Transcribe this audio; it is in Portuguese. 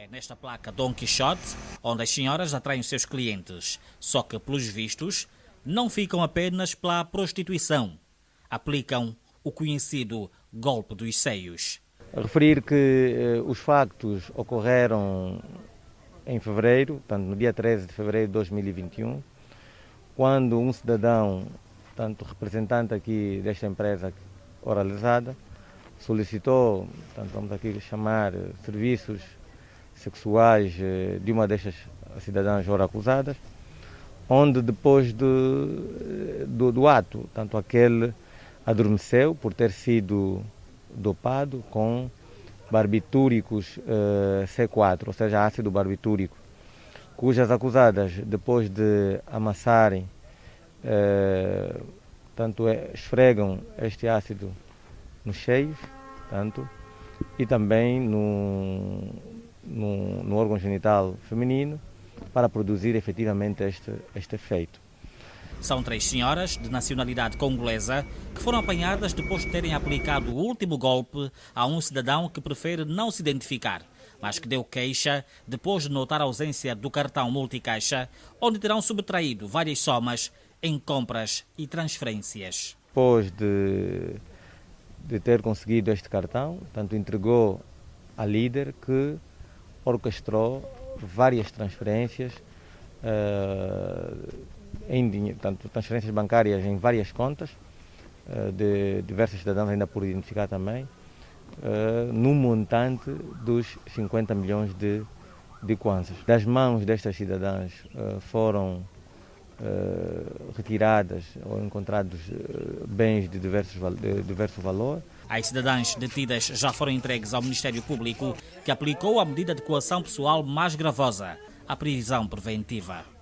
É nesta placa Dom Quixote onde as senhoras atraem seus clientes, só que, pelos vistos, não ficam apenas pela prostituição. Aplicam o conhecido golpe dos seios. Referir que eh, os factos ocorreram em fevereiro, portanto, no dia 13 de fevereiro de 2021, quando um cidadão, tanto representante aqui desta empresa oralizada, solicitou, portanto, vamos aqui chamar eh, serviços sexuais eh, de uma destas cidadãs ora acusadas, onde depois do, eh, do, do ato, tanto aquele adormeceu por ter sido dopado com barbitúricos uh, C4, ou seja, ácido barbitúrico, cujas acusadas, depois de amassarem, uh, tanto é, esfregam este ácido nos cheios, tanto, e também no, no, no órgão genital feminino, para produzir efetivamente este, este efeito. São três senhoras de nacionalidade congolesa que foram apanhadas depois de terem aplicado o último golpe a um cidadão que prefere não se identificar, mas que deu queixa depois de notar a ausência do cartão multicaixa, onde terão subtraído várias somas em compras e transferências. Depois de, de ter conseguido este cartão, tanto entregou a líder que orquestrou várias transferências. Uh, em tanto transferências bancárias em várias contas, uh, de diversos cidadãos ainda por identificar também, uh, no montante dos 50 milhões de, de kwanzas. Das mãos destas cidadãs foram retiradas ou encontrados bens de, diversos, de diverso valor. As cidadãs detidas já foram entregues ao Ministério Público, que aplicou a medida de coação pessoal mais gravosa, a prisão preventiva.